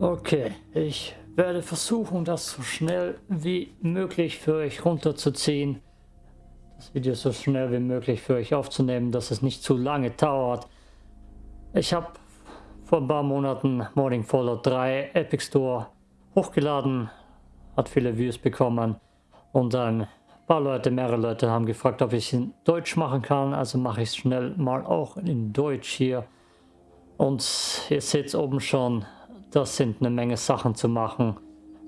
Okay, ich werde versuchen, das so schnell wie möglich für euch runterzuziehen. Das Video so schnell wie möglich für euch aufzunehmen, dass es nicht zu lange dauert. Ich habe vor ein paar Monaten Morning Fallout 3 Epic Store hochgeladen, hat viele Views bekommen und ein paar Leute, mehrere Leute haben gefragt, ob ich es in Deutsch machen kann, also mache ich es schnell mal auch in Deutsch hier. Und ihr seht oben schon, das sind eine Menge Sachen zu machen.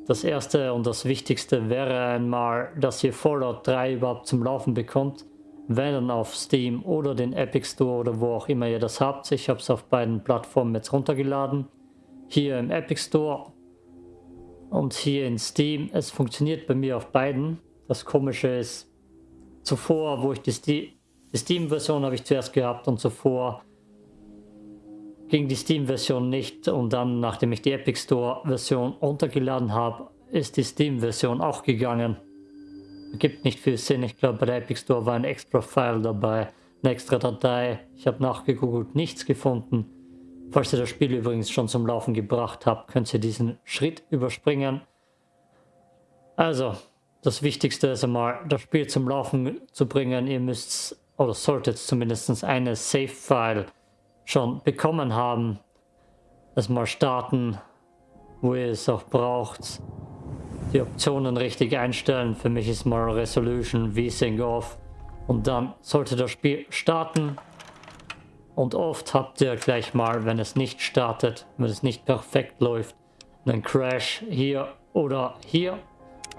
Das erste und das wichtigste wäre einmal, dass ihr Fallout 3 überhaupt zum Laufen bekommt. Wenn dann auf Steam oder den Epic Store oder wo auch immer ihr das habt. Ich habe es auf beiden Plattformen jetzt runtergeladen. Hier im Epic Store und hier in Steam. Es funktioniert bei mir auf beiden. Das komische ist, zuvor, wo ich die, die Steam-Version habe ich zuerst gehabt und zuvor ging die Steam-Version nicht und dann, nachdem ich die Epic Store-Version runtergeladen habe, ist die Steam-Version auch gegangen. Gibt nicht viel Sinn, ich glaube bei der Epic Store war ein extra File dabei, eine extra Datei. Ich habe nachgegoogelt, nichts gefunden. Falls ihr das Spiel übrigens schon zum Laufen gebracht habt, könnt ihr diesen Schritt überspringen. Also, das Wichtigste ist einmal, das Spiel zum Laufen zu bringen. Ihr müsst, oder solltet zumindest eine Save-File schon bekommen haben. Erstmal starten, wo ihr es auch braucht. Die Optionen richtig einstellen. Für mich ist mal Resolution, VSync off. Und dann sollte das Spiel starten. Und oft habt ihr gleich mal, wenn es nicht startet, wenn es nicht perfekt läuft, einen Crash hier oder hier.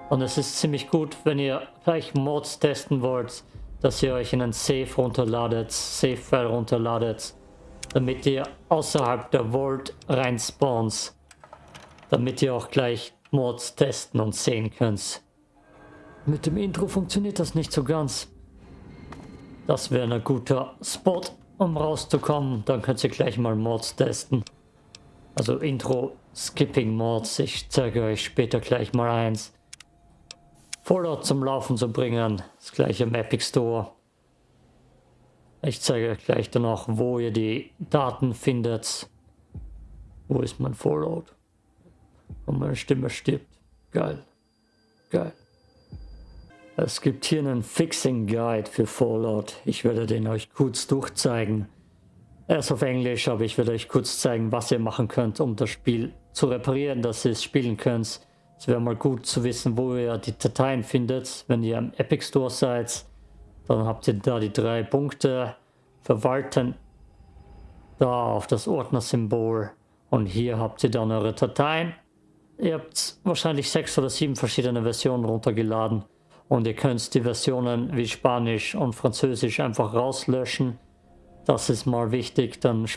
Und es ist ziemlich gut, wenn ihr gleich Mods testen wollt, dass ihr euch in einen Save runterladet, Save-File runterladet damit ihr außerhalb der Vault rein spawns, damit ihr auch gleich Mods testen und sehen könnt. Mit dem Intro funktioniert das nicht so ganz. Das wäre ein guter Spot, um rauszukommen. Dann könnt ihr gleich mal Mods testen. Also Intro Skipping Mods. Ich zeige euch später gleich mal eins. Fallout zum Laufen zu bringen. Das gleiche im Epic Store. Ich zeige euch gleich dann auch, wo ihr die Daten findet. Wo ist mein Fallout? Und meine Stimme stirbt. Geil. Geil. Es gibt hier einen Fixing Guide für Fallout. Ich werde den euch kurz durchzeigen. Er ist auf Englisch, aber ich werde euch kurz zeigen, was ihr machen könnt, um das Spiel zu reparieren, dass ihr es spielen könnt. Es wäre mal gut zu wissen, wo ihr die Dateien findet, wenn ihr am Epic Store seid. Dann habt ihr da die drei Punkte. Verwalten. Da auf das Ordnersymbol. Und hier habt ihr dann eure Dateien. Ihr habt wahrscheinlich sechs oder sieben verschiedene Versionen runtergeladen. Und ihr könnt die Versionen wie Spanisch und Französisch einfach rauslöschen. Das ist mal wichtig. Dann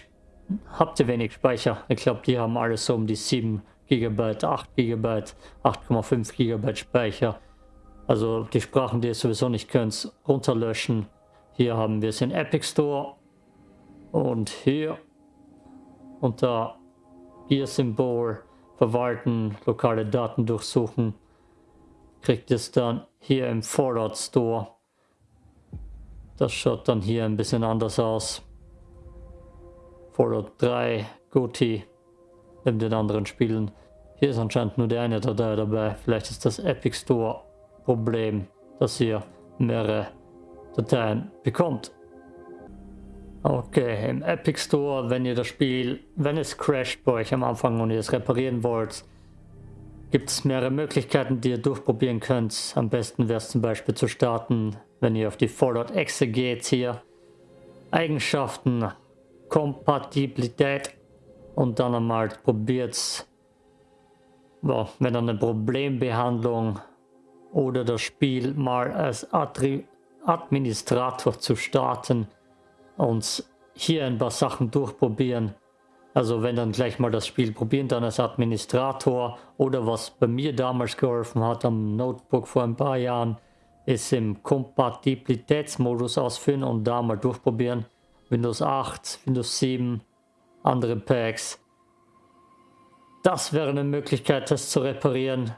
habt ihr wenig Speicher. Ich glaube, die haben alles so um die 7 GB, 8 GB, 8,5 GB Speicher. Also die Sprachen, die ihr sowieso nicht könnt, runterlöschen. Hier haben wir es in Epic Store. Und hier unter Gear-Symbol verwalten, lokale Daten durchsuchen, kriegt es dann hier im Fallout Store. Das schaut dann hier ein bisschen anders aus. Fallout 3, Goti, neben den anderen Spielen. Hier ist anscheinend nur der eine Datei dabei. Vielleicht ist das Epic Store Problem, dass ihr mehrere Dateien bekommt. Okay, im Epic Store, wenn ihr das Spiel, wenn es crasht bei euch am Anfang und ihr es reparieren wollt, gibt es mehrere Möglichkeiten, die ihr durchprobieren könnt. Am besten wäre es zum Beispiel zu starten, wenn ihr auf die Fallout-Exe geht hier. Eigenschaften, Kompatibilität und dann einmal probiert well, wenn dann eine Problembehandlung oder das Spiel mal als Attribut Administrator zu starten und hier ein paar Sachen durchprobieren. Also wenn dann gleich mal das Spiel probieren, dann als Administrator oder was bei mir damals geholfen hat am Notebook vor ein paar Jahren, ist im Kompatibilitätsmodus ausführen und da mal durchprobieren. Windows 8, Windows 7, andere Packs. Das wäre eine Möglichkeit, das zu reparieren.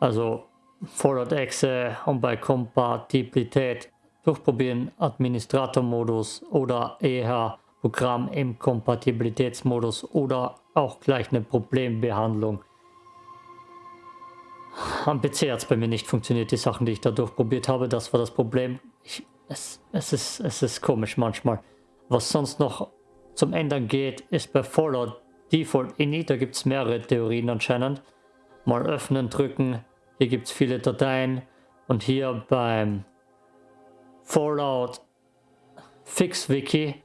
Also Fallout-Exe und bei Kompatibilität durchprobieren Administrator-Modus oder eher Programm im Kompatibilitätsmodus oder auch gleich eine Problembehandlung. Am PC hat es bei mir nicht funktioniert, die Sachen, die ich da durchprobiert habe, das war das Problem. Ich, es, es, ist, es ist komisch manchmal. Was sonst noch zum Ändern geht, ist bei Fallout Default Ini, da gibt es mehrere Theorien anscheinend. Mal öffnen, drücken, hier gibt es viele Dateien und hier beim Fallout Fix Wiki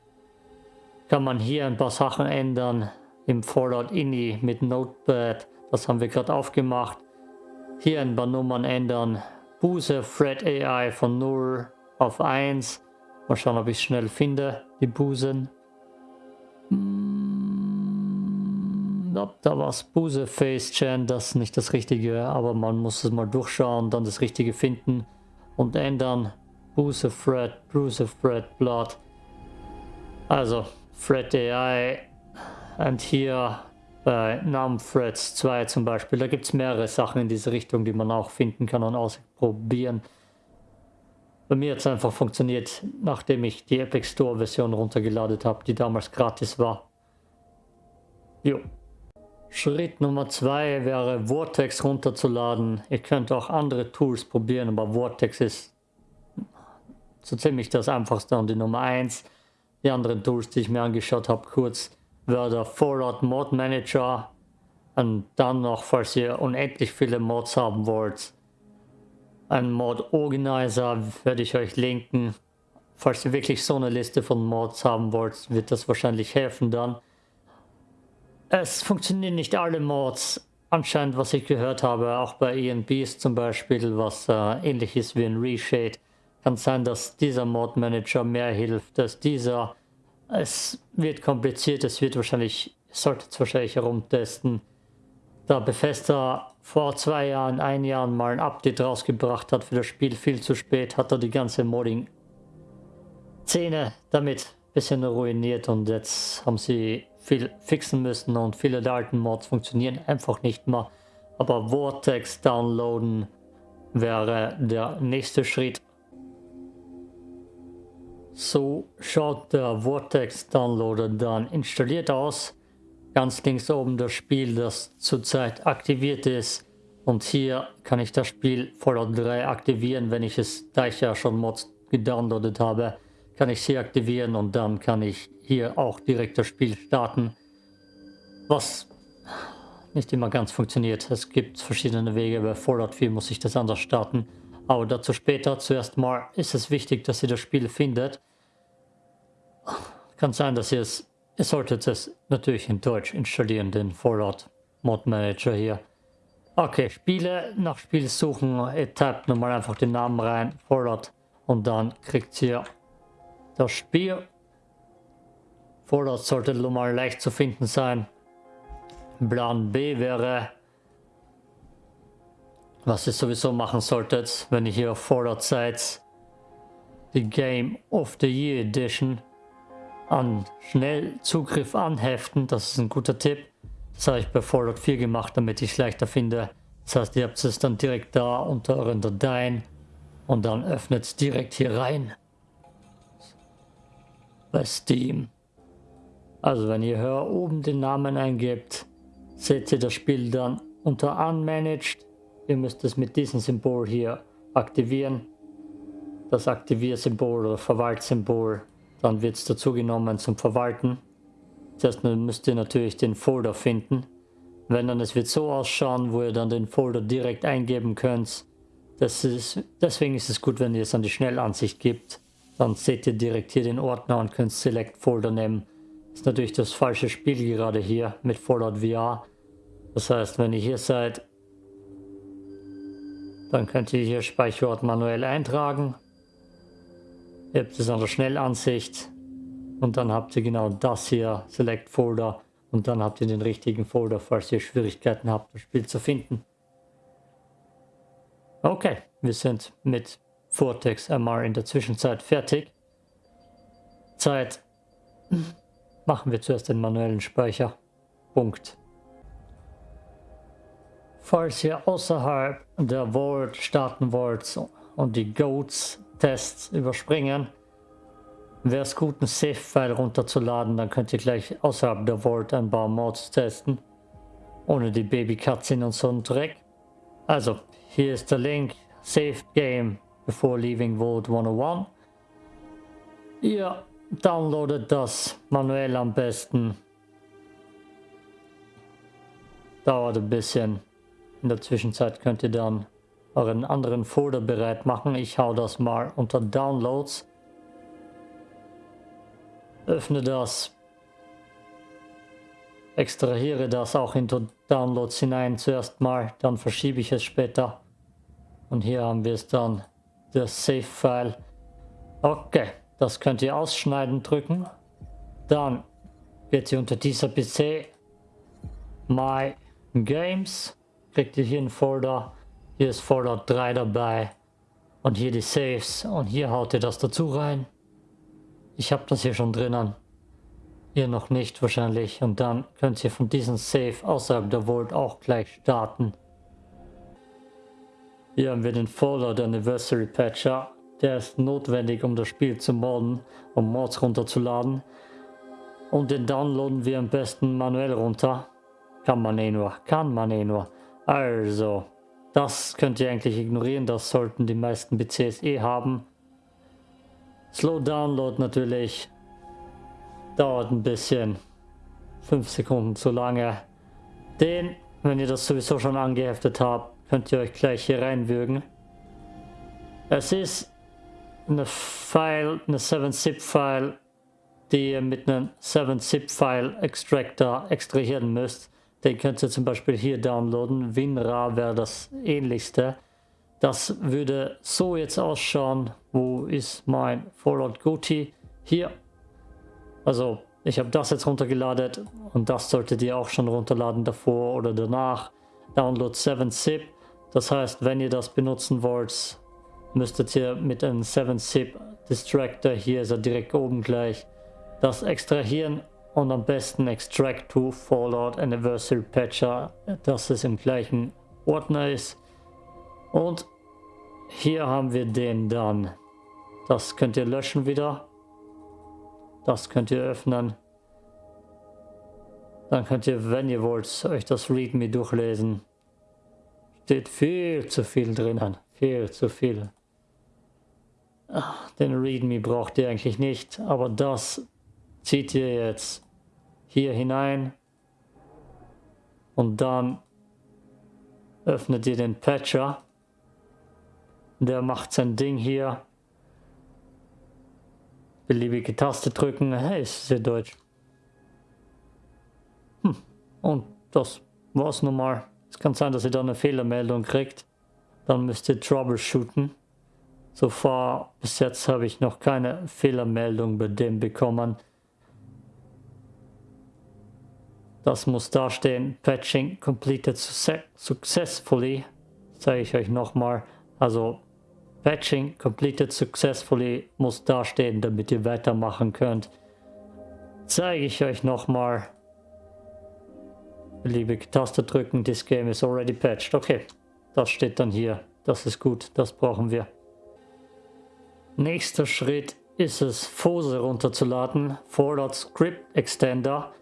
kann man hier ein paar Sachen ändern im Fallout Ini mit Notepad. Das haben wir gerade aufgemacht. Hier ein paar Nummern ändern. Buse Thread AI von 0 auf 1. Mal schauen, ob ich schnell finde, die Busen. Hm, da war es Buse Face Chan, das ist nicht das Richtige, aber man muss es mal durchschauen, dann das Richtige finden und ändern. Buse Thread, Buse Thread Blood. Also, Thread AI und hier bei Namen Threads 2 zum Beispiel, da gibt es mehrere Sachen in diese Richtung, die man auch finden kann und ausprobieren. Bei mir hat es einfach funktioniert, nachdem ich die Epic Store Version runtergeladen habe, die damals gratis war. Jo. Schritt Nummer 2 wäre Vortex runterzuladen. Ihr könnt auch andere Tools probieren, aber Vortex ist so ziemlich das einfachste und die Nummer 1. Die anderen Tools, die ich mir angeschaut habe, kurz, wäre der Fallout Mod Manager und dann noch, falls ihr unendlich viele Mods haben wollt, ein Mod Organizer werde ich euch linken. Falls ihr wirklich so eine Liste von Mods haben wollt, wird das wahrscheinlich helfen dann. Es funktionieren nicht alle Mods, anscheinend was ich gehört habe, auch bei ENBs zum Beispiel, was äh, ähnlich ist wie ein Reshade. Kann sein, dass dieser Mod Manager mehr hilft als dieser. Es wird kompliziert, es wird wahrscheinlich, sollte es wahrscheinlich herumtesten. Da Bethesda vor zwei Jahren, ein Jahr mal ein Update rausgebracht hat für das Spiel viel zu spät, hat er die ganze Modding-Szene damit ein bisschen ruiniert und jetzt haben sie viel fixen müssen und viele der alten Mods funktionieren einfach nicht mehr. Aber Vortex downloaden wäre der nächste Schritt. So schaut der Vortex Downloader dann installiert aus ganz links oben das Spiel, das zurzeit aktiviert ist. Und hier kann ich das Spiel Fallout 3 aktivieren, wenn ich es, da ich ja schon Mods gedownloadet habe, kann ich sie aktivieren und dann kann ich hier auch direkt das Spiel starten. Was nicht immer ganz funktioniert. Es gibt verschiedene Wege, bei Fallout 4 muss ich das anders starten. Aber dazu später. Zuerst mal ist es wichtig, dass ihr das Spiel findet. Kann sein, dass ihr es Ihr solltet es natürlich in Deutsch installieren, den Fallout Mod Manager hier. Okay, Spiele, nach Spiel suchen, ihr tappt nochmal einfach den Namen rein, Fallout, und dann kriegt ihr das Spiel. Fallout sollte mal leicht zu finden sein. Plan B wäre, was ihr sowieso machen solltet, wenn ihr hier auf Fallout seid, die Game of the Year Edition an Schnellzugriff anheften. Das ist ein guter Tipp. Das habe ich bei Fallout 4 gemacht, damit ich es leichter finde. Das heißt, ihr habt es dann direkt da unter euren Dateien und dann öffnet es direkt hier rein. Bei Steam. Also wenn ihr hier oben den Namen eingebt, seht ihr das Spiel dann unter Unmanaged. Ihr müsst es mit diesem Symbol hier aktivieren. Das Aktiviersymbol oder Verwaltsymbol dann wird es dazu genommen zum Verwalten. Zuerst müsst ihr natürlich den Folder finden. Wenn dann es wird so ausschauen, wo ihr dann den Folder direkt eingeben könnt. Das ist, deswegen ist es gut, wenn ihr es an die Schnellansicht gibt. Dann seht ihr direkt hier den Ordner und könnt Select Folder nehmen. Ist natürlich das falsche Spiel gerade hier mit Fallout VR. Das heißt, wenn ihr hier seid, dann könnt ihr hier Speicherort manuell eintragen. Ihr habt es an der Schnellansicht und dann habt ihr genau das hier, Select Folder und dann habt ihr den richtigen Folder, falls ihr Schwierigkeiten habt, das Spiel zu finden. Okay, wir sind mit Vortex MR in der Zwischenzeit fertig. Zeit machen wir zuerst den manuellen Speicher. Punkt. Falls ihr außerhalb der Vault starten wollt und die Goats Tests überspringen, wäre es gut, einen Save-File runterzuladen, dann könnt ihr gleich außerhalb der Vault ein paar Mods testen. Ohne die Baby-Cutscene und so einen Dreck. Also, hier ist der Link. Save Game before leaving Vault 101. Ihr downloadet das manuell am besten. Dauert ein bisschen. In der Zwischenzeit könnt ihr dann euren anderen Folder bereit machen. Ich hau das mal unter Downloads. Öffne das. Extrahiere das auch in Downloads hinein zuerst mal, dann verschiebe ich es später. Und hier haben wir es dann, das Save-File. Okay, das könnt ihr ausschneiden drücken. Dann geht ihr unter dieser PC My Games, kriegt ihr hier einen Folder. Hier ist Folder 3 dabei. Und hier die Saves. Und hier haut ihr das dazu rein. Ich habe das hier schon drinnen. Ihr noch nicht wahrscheinlich. Und dann könnt ihr von diesem Save außerhalb der Vault auch gleich starten. Hier haben wir den Folder der Anniversary Patcher. Der ist notwendig, um das Spiel zu modden, um Mods runterzuladen. Und den downloaden wir am besten manuell runter. Kann man eh nur, kann man eh nur. Also, das könnt ihr eigentlich ignorieren, das sollten die meisten PCs eh haben. Slow Download natürlich. Dauert ein bisschen. 5 Sekunden zu lange. Den, wenn ihr das sowieso schon angeheftet habt, könnt ihr euch gleich hier reinwürgen. Es ist eine File, eine 7-Zip-File, die ihr mit einem 7-Zip-File Extractor extrahieren müsst. Den könnt ihr zum Beispiel hier downloaden. WinRAR wäre das ähnlichste. Das würde so jetzt ausschauen. Wo ist mein Fallout Goatee? Hier. Also ich habe das jetzt runtergeladen und das solltet ihr auch schon runterladen davor oder danach. Download 7-Zip. Das heißt, wenn ihr das benutzen wollt, müsstet ihr mit einem 7-Zip Distractor, hier ist er direkt oben gleich, das extrahieren und am besten Extract to Fallout Anniversary Patcher, dass es im gleichen Ordner ist. Und hier haben wir den dann. Das könnt ihr löschen wieder. Das könnt ihr öffnen. Dann könnt ihr, wenn ihr wollt, euch das README durchlesen. Steht viel zu viel drinnen. Viel zu viel. Den README braucht ihr eigentlich nicht, aber das zieht ihr jetzt hier hinein und dann öffnet ihr den Patcher der macht sein Ding hier. Beliebige Taste drücken. Hey, ist sehr deutsch. Hm. Und das war's nun mal. Es kann sein, dass ihr da eine Fehlermeldung kriegt. Dann müsst ihr troubleshooten. So far bis jetzt habe ich noch keine Fehlermeldung bei dem bekommen. Das muss da stehen. Patching completed successfully. Zeige ich euch nochmal. Also Patching completed successfully muss dastehen, damit ihr weitermachen könnt. Zeige ich euch nochmal. Beliebige Taste drücken, this game is already patched. Okay, das steht dann hier. Das ist gut, das brauchen wir. Nächster Schritt ist es, Fose runterzuladen. Fallout Script Extender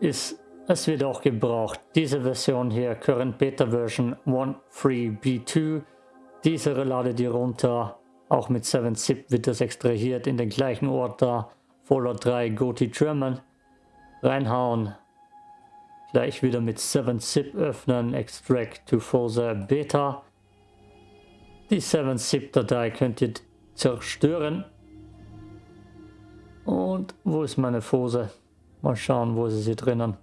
ist, es wird auch gebraucht. Diese Version hier, Current Beta Version 1.3b2 diese ladet ihr runter. Auch mit 7-Zip wird das extrahiert in den gleichen da. Fallout 3 Gothi German. Reinhauen. Gleich wieder mit 7-Zip öffnen. Extract to Forza Beta. Die 7-Zip-Datei könnt ihr zerstören. Und wo ist meine Fose? Mal schauen, wo ist sie drinnen.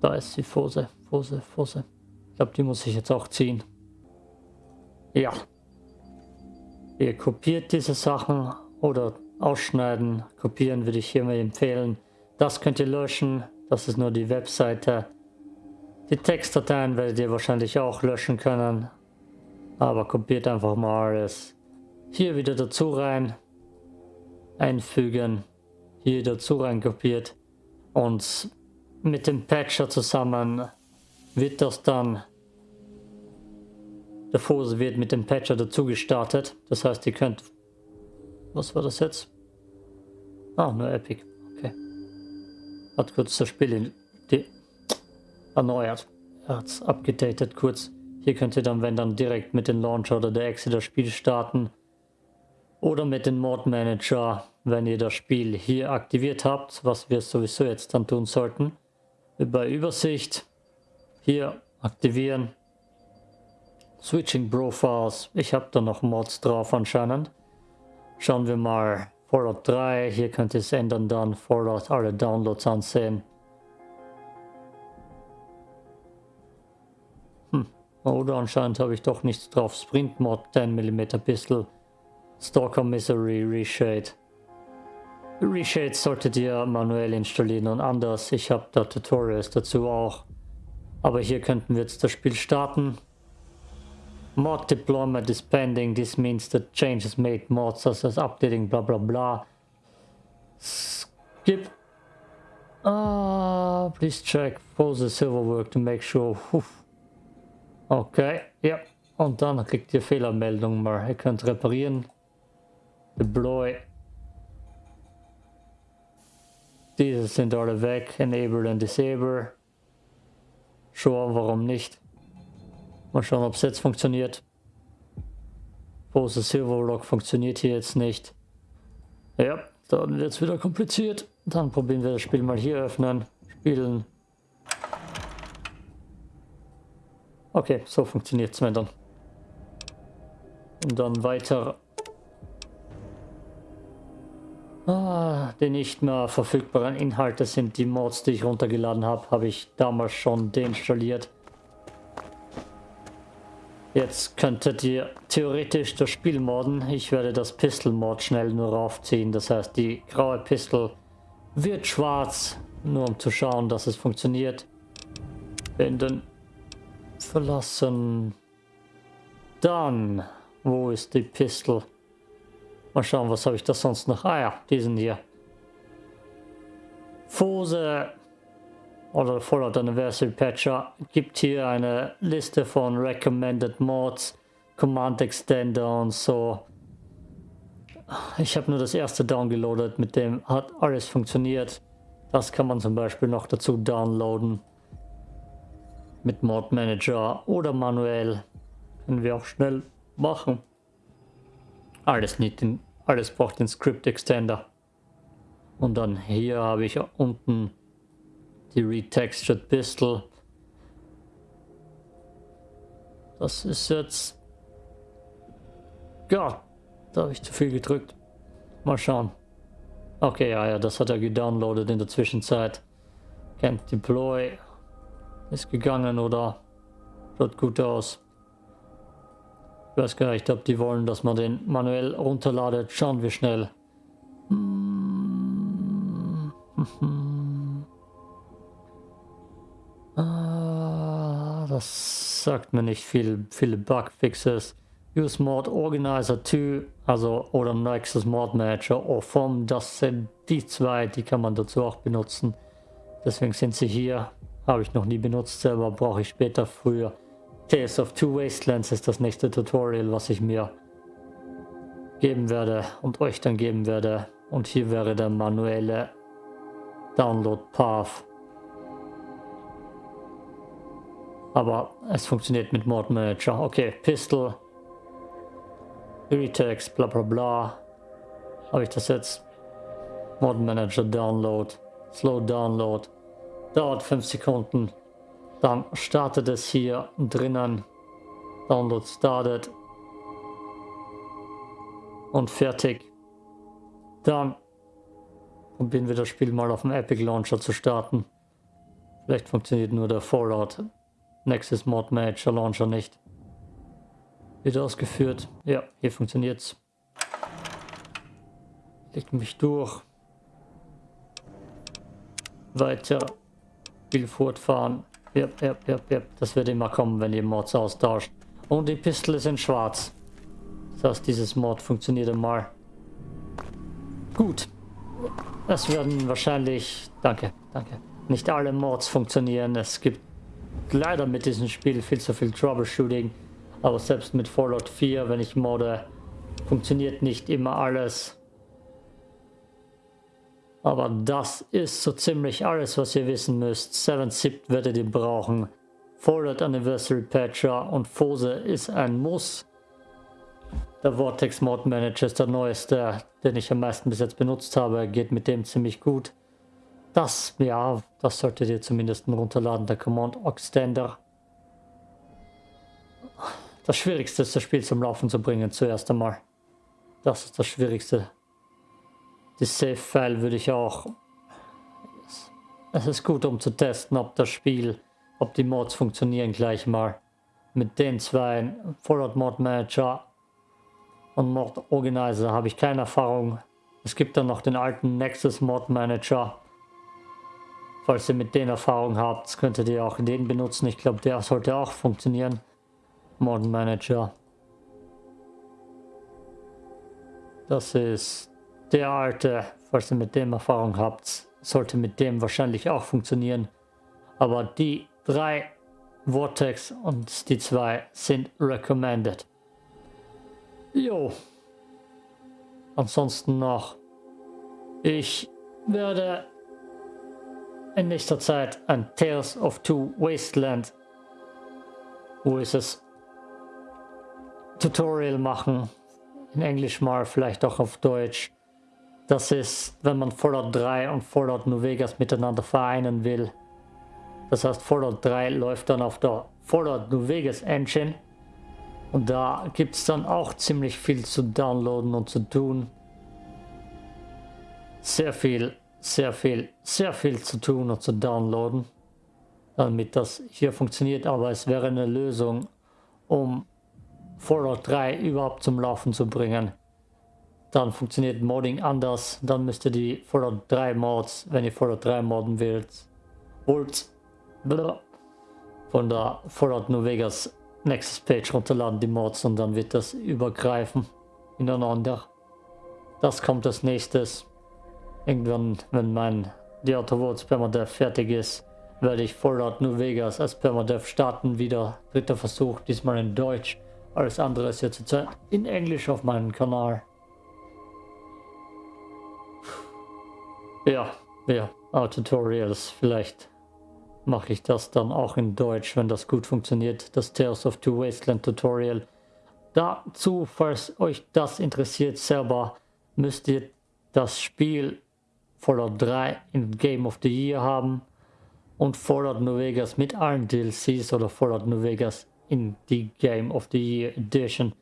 Da ist die Fose, Fose, Fose. Ich glaube, die muss ich jetzt auch ziehen. Ja. Ihr kopiert diese Sachen oder ausschneiden. Kopieren würde ich hiermit empfehlen. Das könnt ihr löschen. Das ist nur die Webseite. Die Textdateien werdet ihr wahrscheinlich auch löschen können. Aber kopiert einfach mal alles. Hier wieder dazu rein. Einfügen. Hier dazu rein kopiert. Und mit dem Patcher zusammen wird das dann der Fose wird mit dem Patcher dazu gestartet. Das heißt, ihr könnt... Was war das jetzt? Ah, nur Epic. Okay. Hat kurz das Spiel erneuert. Er hat es abgedatet kurz. Hier könnt ihr dann, wenn dann direkt mit dem Launcher oder der Exe das Spiel starten. Oder mit dem Mod Manager, wenn ihr das Spiel hier aktiviert habt, was wir sowieso jetzt dann tun sollten. Über Übersicht. Hier aktivieren. Switching Profiles. Ich habe da noch Mods drauf anscheinend. Schauen wir mal. Fallout 3. Hier könnt ihr es ändern dann. Fallout alle Downloads ansehen. Hm. Oder anscheinend habe ich doch nichts drauf. Sprint Mod 10mm Pistol. Stalker Misery Reshade. Reshades solltet ihr manuell installieren und anders. Ich habe da Tutorials dazu auch. Aber hier könnten wir jetzt das Spiel starten. Mod deployment is pending. This means that changes made mods such as updating blah blah blah. Skip. Ah, uh, please check for the silver work to make sure. Uff. Okay, ja. Und dann kriegt ihr Fehlermeldungen mal. Ihr könnt reparieren. Deploy. Diese sind alle weg. Enable und Disable. Sure, warum nicht? Mal schauen, ob es jetzt funktioniert. Pose Silverlock funktioniert hier jetzt nicht. Ja, dann wird es wieder kompliziert. Dann probieren wir das Spiel mal hier öffnen. Spielen. Okay, so funktioniert es dann. Und dann weiter. Ah, die nicht mehr verfügbaren Inhalte sind die Mods, die ich runtergeladen habe. Habe ich damals schon deinstalliert. Jetzt könntet ihr theoretisch das Spiel modden. Ich werde das Pistol Mod schnell nur raufziehen. Das heißt, die graue Pistol wird schwarz, nur um zu schauen, dass es funktioniert. Binden. Verlassen. Dann, wo ist die Pistol? Mal schauen, was habe ich da sonst noch? Ah ja, diesen hier. Fose oder Fallout Anniversary Patcher gibt hier eine Liste von Recommended Mods, Command Extender und so. Ich habe nur das erste downgeloadet, mit dem hat alles funktioniert. Das kann man zum Beispiel noch dazu downloaden. Mit Mod Manager oder manuell. Können wir auch schnell machen. Alles, nicht in, alles braucht den Script Extender. Und dann hier habe ich unten die Retextured Pistol. Das ist jetzt... Gott, da habe ich zu viel gedrückt. Mal schauen. Okay, ja, ja, das hat er gedownloadet in der Zwischenzeit. Can't deploy. Ist gegangen oder schaut gut aus. Ich weiß gar nicht, ob die wollen, dass man den manuell runterladet. Schauen wir schnell. Ah, das sagt mir nicht viel. Viele Bugfixes. Use Mod Organizer 2, also oder Nexus Mod Manager oder FOM, das sind die zwei, die kann man dazu auch benutzen. Deswegen sind sie hier. Habe ich noch nie benutzt selber, brauche ich später früher. Tales of Two Wastelands ist das nächste Tutorial, was ich mir geben werde und euch dann geben werde. Und hier wäre der manuelle Download Path. Aber es funktioniert mit Mod Manager. Okay, Pistol. Retext, bla bla bla. Habe ich das jetzt? Mod Manager Download. Slow Download. Dauert 5 Sekunden. Dann startet es hier drinnen. Download started. Und fertig. Dann probieren wir das Spiel mal auf dem Epic Launcher zu starten. Vielleicht funktioniert nur der Fallout Nexus Mod Manager Launcher nicht. Wird ausgeführt. Ja, hier funktioniert's. Legt mich durch. Weiter. Spiel fortfahren. Ja, ja, ja, ja. Das wird immer kommen, wenn ihr Mods austauscht. Und die Pistole sind schwarz. Das heißt, dieses Mod funktioniert einmal. Gut. Es werden wahrscheinlich... Danke, danke. Nicht alle Mods funktionieren. Es gibt leider mit diesem Spiel viel zu viel Troubleshooting. Aber selbst mit Fallout 4, wenn ich modde, funktioniert nicht immer alles. Aber das ist so ziemlich alles, was ihr wissen müsst. 7-Zip werdet ihr brauchen. Forward Anniversary Patcher und Fose ist ein Muss. Der Vortex Mod Manager ist der neueste, den ich am meisten bis jetzt benutzt habe. Geht mit dem ziemlich gut. Das, ja, das solltet ihr zumindest runterladen, der Command Extender. Das Schwierigste ist, das Spiel zum Laufen zu bringen, zuerst einmal. Das ist das Schwierigste. Die Save-File würde ich auch... Es ist gut, um zu testen, ob das Spiel, ob die Mods funktionieren gleich mal. Mit den zwei, Fallout Mod Manager und Mod Organizer, habe ich keine Erfahrung. Es gibt dann noch den alten Nexus Mod Manager. Falls ihr mit den Erfahrung habt, könntet ihr auch den benutzen. Ich glaube, der sollte auch funktionieren. Mod Manager. Das ist der alte, falls ihr mit dem Erfahrung habt, sollte mit dem wahrscheinlich auch funktionieren. Aber die drei Vortex und die zwei sind recommended. Jo. Ansonsten noch. Ich werde in nächster Zeit ein Tales of Two Wasteland, wo ist es, Tutorial machen. In Englisch mal, vielleicht auch auf Deutsch. Das ist, wenn man Fallout 3 und Fallout New Vegas miteinander vereinen will. Das heißt, Fallout 3 läuft dann auf der Fallout New Vegas Engine. Und da gibt es dann auch ziemlich viel zu downloaden und zu tun. Sehr viel, sehr viel, sehr viel zu tun und zu downloaden. Damit das hier funktioniert. Aber es wäre eine Lösung, um Fallout 3 überhaupt zum Laufen zu bringen. Dann funktioniert Modding anders. Dann müsst ihr die Fallout 3 Mods, wenn ihr Fallout 3 modden wollt, wollt von der Fallout New Vegas Nexus Page runterladen, die Mods, und dann wird das übergreifen ineinander. Das kommt als nächstes. Irgendwann, wenn mein die Autovotes Permadev fertig ist, werde ich Fallout New Vegas als Permadev starten. Wieder dritter Versuch, diesmal in Deutsch. Alles andere ist jetzt in Englisch auf meinem Kanal. Ja, ja, ah, Tutorials. Vielleicht mache ich das dann auch in Deutsch, wenn das gut funktioniert. Das Tales of Two Wasteland Tutorial. Dazu, falls euch das interessiert selber, müsst ihr das Spiel Fallout 3 in Game of the Year haben und Fallout New Vegas mit allen DLCs oder Fallout New Vegas in die Game of the Year Edition.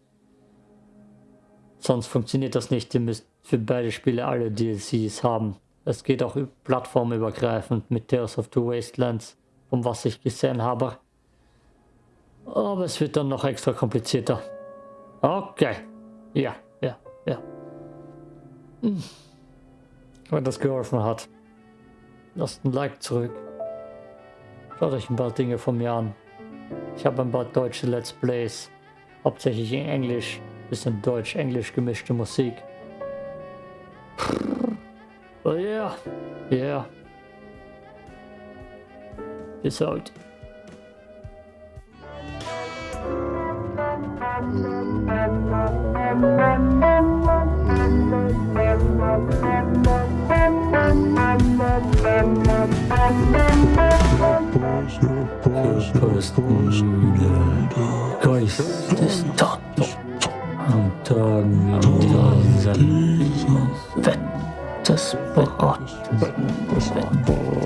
Sonst funktioniert das nicht. Ihr müsst für beide Spiele alle DLCs haben. Es geht auch plattformübergreifend mit Tales of Two Wastelands, von was ich gesehen habe. Aber es wird dann noch extra komplizierter. Okay. Ja, ja, ja. Hm. Wenn das geholfen hat, lasst ein Like zurück. Schaut euch ein paar Dinge von mir an. Ich habe ein paar deutsche Let's Plays, hauptsächlich in Englisch, bisschen Deutsch-Englisch gemischte Musik. Well, yeah. Yeah. Peace out. Guys, this. I'm. I'm. I'm. just blood, blood, blood, blood,